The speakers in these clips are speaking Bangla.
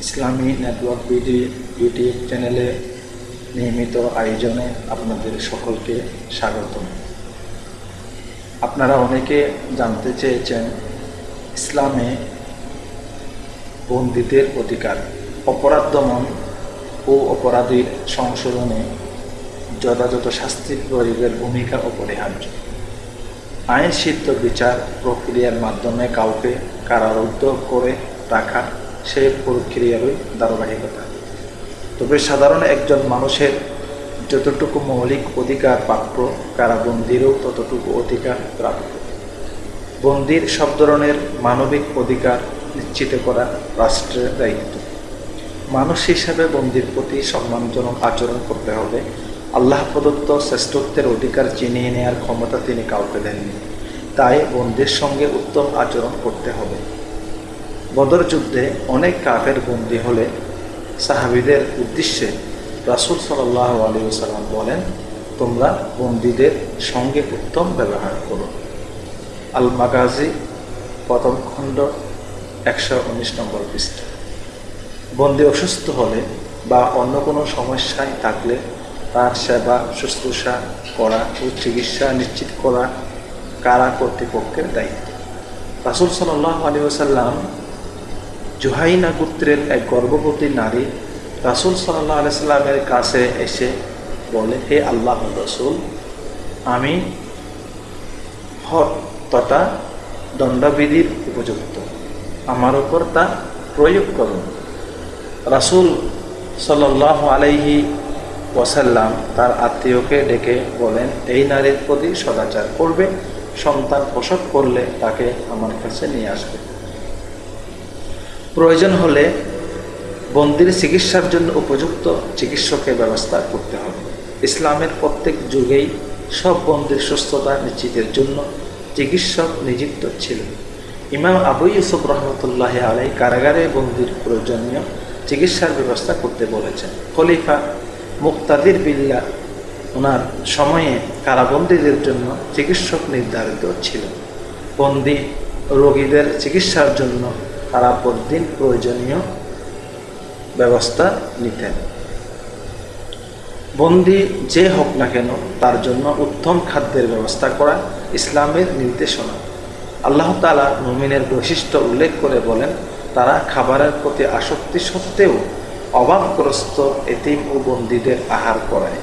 ইসলামী নেটওয়ার্ক বিডি ইউটিউব চ্যানেলে নিয়মিত আয়োজনে আপনাদের সকলকে স্বাগতম। আপনারা অনেকে জানতে চেয়েছেন ইসলামে বন্দীদের অধিকার, অপরাধ দমন ও অপরাধীর সংশোধনে যথাযথ শাস্তির প্রয়োগের ভূমিকা অপরিহার্য। আইন সিদ্ধ বিচার প্রক্রিয়ার মাধ্যমে কাউকে কারারুদ্ধ করে রাখা সেই প্রক্রিয়ারই ধারাবাহিকতা। তবে সাধারণ একজন মানুষের যতটুকু মৌলিক অধিকার প্রাপ্য, কারাবন্দিরও ততটুকু অধিকার প্রাপ্য। বন্দির সব ধরনের মানবিক অধিকার নিশ্চিত করা রাষ্ট্রের দায়িত্ব। মানুষ হিসাবে বন্দির প্রতি সম্মানজনক আচরণ করতে হবে আল্লাহ প্রদত্ত শ্রেষ্ঠত্বের অধিকার চিনিয়ে নেওয়ার ক্ষমতা তিনি কাউকে দেননি। তাই বন্দির সঙ্গে উত্তম আচরণ করতে হবে। বদর যুদ্ধে অনেক কাফের বন্দী হলে সাহাবিদের উদ্দেশ্যে রাসুল সাল্লাহ আলী সাল্লাম বলেন, তোমরা বন্দীদের সঙ্গে উত্তম ব্যবহার করো। আল মাগাজি প্রথম খণ্ড একশো উনিশ নম্বর পৃষ্ঠা। বন্দি অসুস্থ হলে বা অন্য কোনো সমস্যায় থাকলে তার সেবা, শুশ্রূষা করা ও চিকিৎসা নিশ্চিত করা কারা কর্তৃপক্ষের দায়িত্ব। রাসুল সাল্লাহ আলী ওসাল্লাম জুহাইনা গোত্রের এক গর্ভবতী নারী রাসুল সাল্লাহ আলাইসাল্লামের কাছে এসে বলে, হে আল্লাহ রসুল, আমি হট তথা দণ্ডবিধির উপযুক্ত। আমার উপর তা প্রয়োগ করুন। রাসুল সাল্লাহ আলাইহি ওয়াসাল্লাম তার আত্মীয়কে ডেকে বলেন, এই নারীর প্রতি সদাচার করবে, সন্তান প্রসব করলে তাকে আমার কাছে নিয়ে আসবে। প্রয়োজন হলে বন্দির চিকিৎসার জন্য উপযুক্ত চিকিৎসকের ব্যবস্থা করতে হবে। ইসলামের প্রত্যেক যুগেই সব বন্দির সুস্থতা নিশ্চিতের জন্য চিকিৎসক নিযুক্ত ছিল ইমাম আবু ইউসুফ রহমতুল্লাহ আলাই কারাগারে বন্দির প্রয়োজনীয় চিকিৎসার ব্যবস্থা করতে বলেছেন। খলিফা মুক্তাদির বিল্লা ওনার সময়ে কারাবন্দীদের জন্য চিকিৎসক নির্ধারিত ছিল। বন্দি রোগীদের চিকিৎসার জন্য তারা প্রতিদিন প্রয়োজনীয় ব্যবস্থা নিতেন। বন্দি যে হোক না কেন তার জন্য উত্তম খাদ্যের ব্যবস্থা করা ইসলামের নির্দেশনা। আল্লাহ তালা মুমিনের বৈশিষ্ট্য উল্লেখ করে বলেন, তারা খাবারের প্রতি আসক্তি সত্ত্বেও অভাবগ্রস্ত এতিম ও বন্দীদের আহার করায়।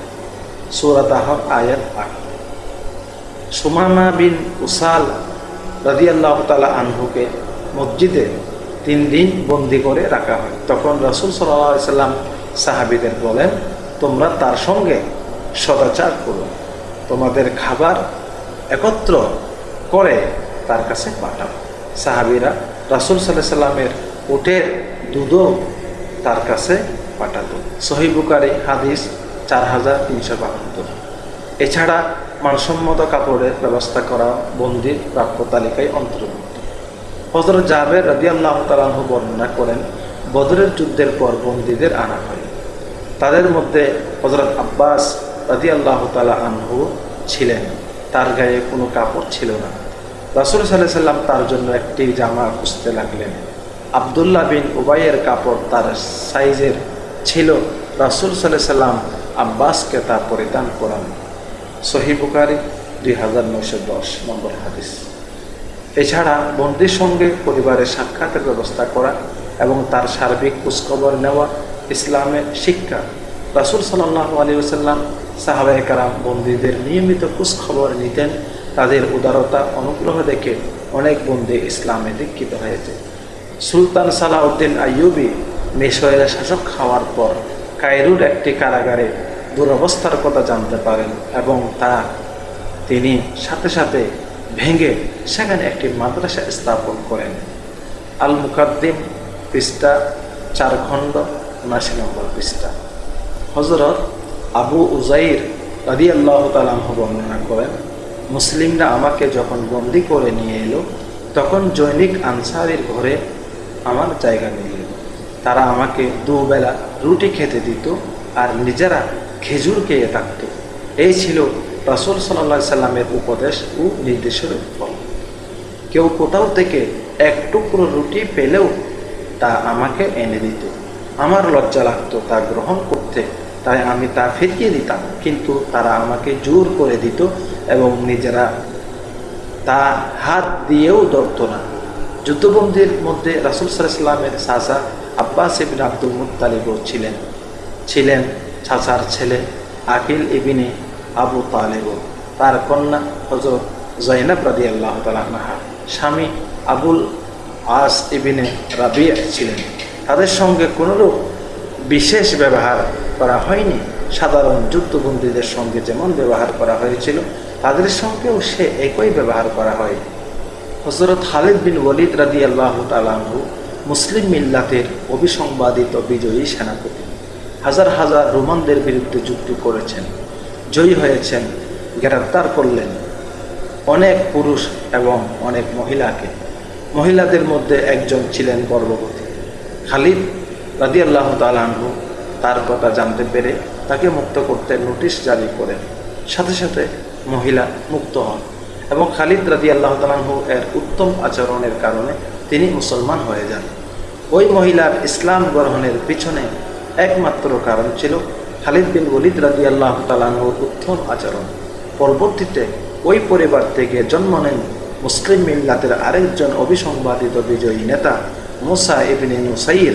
সুরাত আহ আয়াত সুমামা বিন উসাল রাজি আল্লাহ তালা আনহুকে মসজিদে তিন দিন বন্দি করে রাখা হয়। তখন রসুল সাল্লা সাল্লাম সাহাবিদের বলেন, তোমরা তার সঙ্গে সদাচার করো। তোমাদের খাবার একত্র করে তার কাছে পাঠাও। সাহাবিরা রাসুল সাল্লাহ সাল্লামের উটের দুধও তার কাছে পাঠাতো। সহিবুকারি হাদিস চার হাজার তিনশো বাহাত্তর। এছাড়া মানসম্মত কাপড়ের ব্যবস্থা করা বন্দির প্রাপ্য তালিকায় অন্তর্ভুক্ত। হজরত জাবের রাজি আল্লাহ তালাহ বর্ণনা করেন, বদরের যুদ্ধের পর বন্দীদের আনা হয়। তাদের মধ্যে হজরত আব্বাস রাজি আল্লাহ তালা আনহু ছিলেন। তার গায়ে কোনো কাপড় ছিল না। রাসুল সাল্লাহ সাল্লাম তার জন্য একটি জামা খুঁজতে লাগলেন। আবদুল্লাহ বিন উবাইয়ের কাপড় তার সাইজের ছিল। রাসুল সাল্লাহ সাল্লাম আব্বাসকে তা পরিধান করান। সহি বুকারি দুই হাজার নয়শো দশ নম্বর হাদিস। এছাড়া বন্দির সঙ্গে পরিবারের সাক্ষাতের ব্যবস্থা করা এবং তার সার্বিক খোঁজখবর নেওয়া ইসলামের শিক্ষা। রাসুল সাল্লাহ আলী ওসাল্লাম সাহাবাহ কারাম বন্দীদের নিয়মিত খোঁজখবর নিতেন। তাদের উদারতা, অনুগ্রহ দেখে অনেক বন্দী ইসলামে দীক্ষিত হয়েছে। সুলতান সালাউদ্দিন আইয়ুবি মিশরের শাসক খাওয়ার পর কায়রুর একটি কারাগারে দুরবস্থার কথা জানতে পারেন এবং তা তিনি সাথে সাথে ভেঙে সেখানে একটি মাদ্রাসা স্থাপন করেন। আল মুকাদ্দিম পৃষ্ঠা, চার খণ্ড উনাশি নম্বর পৃষ্ঠা। হজরত আবু উজাইর রাদি আল্লাহ তালাহ বর্ণনা করেন, মুসলিমরা আমাকে যখন বন্দি করে নিয়ে এলো, তখন জৈনিক আনসারের ঘরে আমার জায়গা নিয়ে তারা আমাকে দুবেলা রুটি খেতে দিত আর নিজেরা খেজুর খেয়ে থাকত। এই ছিল রাসুল সাল্লা সাল্লামের উপদেশ ও নির্দেশের ফল। কেউ কোথাও থেকে এক টুকরো রুটি পেলেও তা আমাকে এনে দিত। আমার লজ্জা লাগতো তা গ্রহণ করতে, তাই আমি তা ফিরিয়ে দিতাম। কিন্তু তারা আমাকে জোর করে দিত এবং নিজেরা তা হাত দিয়েও ধরত না। যুদ্ধবন্দির মধ্যে রাসুল সাল্লামের চাচা আব্বাস ইবিন আব্দুল মুতালিবও ছিলেন। ছিলেন চাচার ছেলে আকিল ইবিনে আবু তালেব। তার কন্যা হজরত জৈনব রাদি আল্লাহ তালাহা স্বামী আবুল আস ইবিনে রাবিয়া ছিলেন। তাদের সঙ্গে কোনোরূপ বিশেষ ব্যবহার করা হয়নি। সাধারণ যুদ্ধবন্দীদের সঙ্গে যেমন ব্যবহার করা হয়েছিল, তাদের সঙ্গেও সে একই ব্যবহার করা হয়। হজরত খালিদ বিন ওলিদ রাদি আল্লাহ তালাহু মুসলিম মিল্লাতের অভিসংবাদিত বিজয়ী সেনাপতি। হাজার হাজার রোমানদের বিরুদ্ধে যুক্তি করেছেন, জয়ী হয়েছেন, গ্রেপ্তার করলেন অনেক পুরুষ এবং অনেক মহিলাকে। মহিলাদের মধ্যে একজন ছিলেন গর্ভবতী। খালিদ রাদি আল্লাহ তালাহু তার কথা জানতে পেরে তাকে মুক্ত করতে নোটিশ জারি করেন। সাথে সাথে মহিলা মুক্ত হন। এবং খালিদ রাদি আল্লাহ তালাহু এর উত্তম আচরণের কারণে তিনি মুসলমান হয়ে যান। ওই মহিলার ইসলাম গ্রহণের পিছনে একমাত্র কারণ ছিল খালিদ বিন ওলিদ রাজি আল্লাহ তালাহুর উত্তম আচরণ। পরবর্তীতে ওই পরিবার থেকে জন্ম নেন মুসলিম মিল্লাতের আরেকজন অবিসংবাদিত বিজয়ী নেতা মুসা ইবিন নুসাইর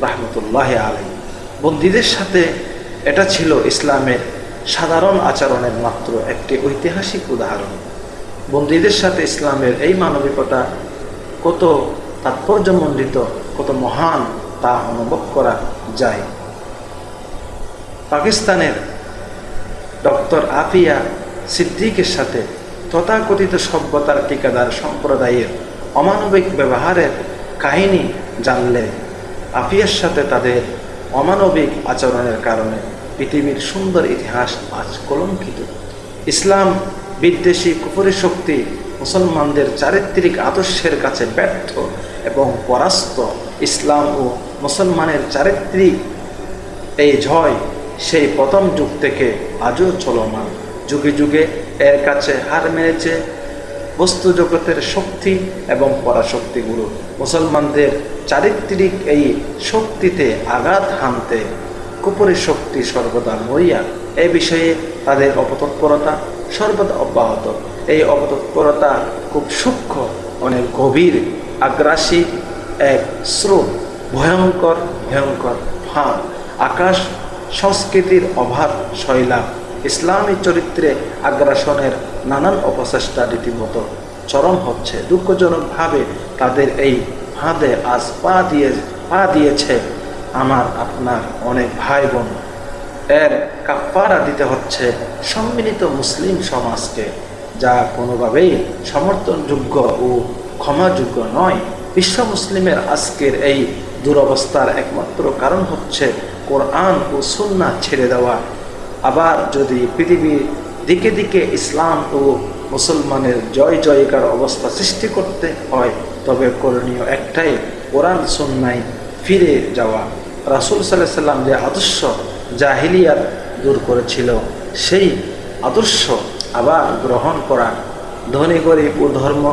রাহমতুল্লাহ আলাই বন্দীদের সাথে এটা ছিল ইসলামের সাধারণ আচরণের মাত্র একটি ঐতিহাসিক উদাহরণ। বন্দীদের সাথে ইসলামের এই মানবিকতা কত তাৎপর্যমণ্ডিত, কত মহান তা অনুভব করা যায়। পাকিস্তানের ডক্টর আফিয়া সিদ্দিকের সাথে তথাকথিত সভ্যতার টিকাদার সম্প্রদায়ের অমানবিক ব্যবহারের কাহিনী জানলে আফিয়ার সাথে তাদের অমানবিক আচরণের কারণে পৃথিবীর সুন্দর ইতিহাস আজ কলঙ্কিত। ইসলাম, বিদ্বেষী কুপুরি শক্তি, মুসলমানদের চারিত্রিক আদর্শের কাছে ব্যর্থ এবং পরাস্ত। ইসলাম ও মুসলমানের চারিত্রিক এই জয় সেই প্রথম যুগ থেকে আজও চলমান। যুগে যুগে এর কাছে হার মেরেছে বস্তু জগতের শক্তি এবং পরাশক্তিগুলো। মুসলমানদের চারিত্রিক এই শক্তিতে আঘাত হানতে কুপুরি শক্তি সর্বদা মরিয়া এই বিষয়ে তাদের অপতৎপরতা সর্বদা অব্যাহত। এই অপতৎপরতা খুব সূক্ষ্ম, অনেক গভীর, আগ্রাসী এক স্রোত, ভয়ঙ্কর ভয়ঙ্কর ফাঁদ আকাশ সংস্কৃতির অভাব, শৈলা, ইসলামী চরিত্রে আগ্রাসনের নানান অপচেষ্টা রীতিমতো চরম হচ্ছে। দুঃখজনকভাবে তাদের এই ফাঁদে আজ পা দিয়ে, পা দিয়েছে আমার আপনার অনেক ভাই বোন। এর কাপ্পারা দিতে হচ্ছে সম্মিলিত মুসলিম সমাজকে, যা কোনোভাবেই সমর্থনযোগ্য ও ক্ষমাযোগ্য নয়। বিশ্ব মুসলিমের আজকের এই দুরবস্থার একমাত্র কারণ হচ্ছে কোরআন ও সুন্না ছেড়ে দেওয়া। আবার যদি পৃথিবীর দিকে দিকে ইসলাম ও মুসলমানের জয় জয়কার অবস্থা সৃষ্টি করতে হয়, তবে করণীয় একটাই, কোরআন সুন্নায় ফিরে যাওয়া। রাসুল সাল্লাহ সাল্লাম যে আদর্শ জাহিলিয়াত দূর করেছিল, সেই আদর্শ আবার গ্রহণ করা। ধনী, গরিব ও ধর্ম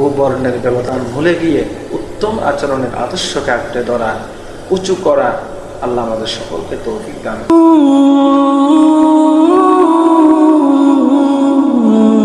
ও বর্ণের ব্যবধান ভুলে গিয়ে উত্তম আচরণের আদর্শকে আঁকড়ে ধরা, উঁচু করা আল্লাহ আমাদের সকলকে তৌফিক দান